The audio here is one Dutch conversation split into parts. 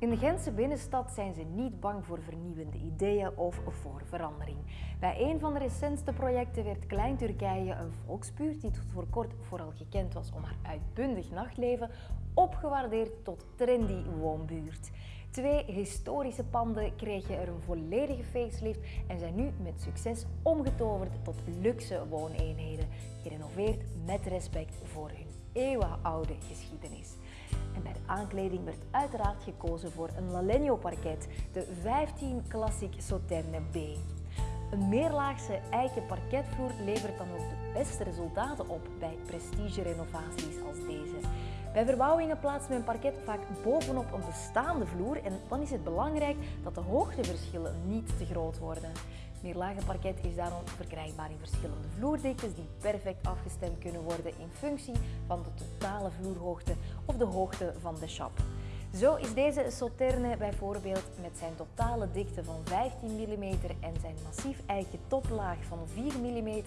In de Gentse binnenstad zijn ze niet bang voor vernieuwende ideeën of voor verandering. Bij een van de recentste projecten werd Klein Turkije, een volksbuurt die tot voor kort vooral gekend was om haar uitbundig nachtleven, opgewaardeerd tot trendy woonbuurt. Twee historische panden kregen er een volledige facelift en zijn nu met succes omgetoverd tot luxe wooneenheden, gerenoveerd met respect voor hun eeuwenoude geschiedenis. En bij de aankleding werd uiteraard gekozen voor een Lalegno parket, de 15 Classic Sauterne B. Een meerlaagse eiken parketvloer levert dan ook de beste resultaten op bij prestige-renovaties als deze. Bij verbouwingen plaatst men parket vaak bovenop een bestaande vloer en dan is het belangrijk dat de hoogteverschillen niet te groot worden. Meerlage parket is daarom verkrijgbaar in verschillende vloerdiktes die perfect afgestemd kunnen worden in functie van de totale vloerhoogte of de hoogte van de shop. Zo is deze Sauterne bijvoorbeeld met zijn totale dikte van 15 mm en zijn massief eiken toplaag van 4 mm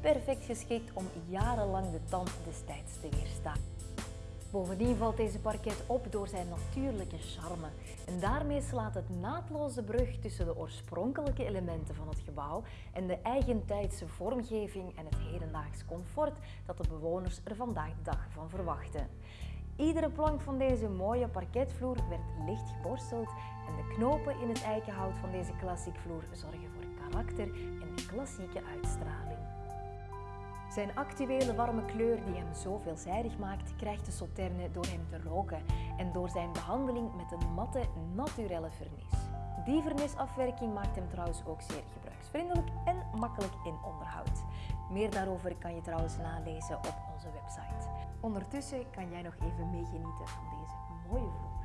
perfect geschikt om jarenlang de tand des tijds te weerstaan. Bovendien valt deze parket op door zijn natuurlijke charme. En daarmee slaat het naadloos de brug tussen de oorspronkelijke elementen van het gebouw en de eigentijdse vormgeving en het hedendaags comfort dat de bewoners er vandaag de dag van verwachten. Iedere plank van deze mooie parketvloer werd licht geborsteld en de knopen in het eikenhout van deze klassiekvloer zorgen voor karakter en klassieke uitstraling. Zijn actuele warme kleur die hem zo veelzijdig maakt, krijgt de Sauterne door hem te roken en door zijn behandeling met een matte, naturelle vernis. Die vernisafwerking maakt hem trouwens ook zeer gebruiksvriendelijk en makkelijk in onderhoud. Meer daarover kan je trouwens nalezen op onze website. Ondertussen kan jij nog even meegenieten van deze mooie vloer.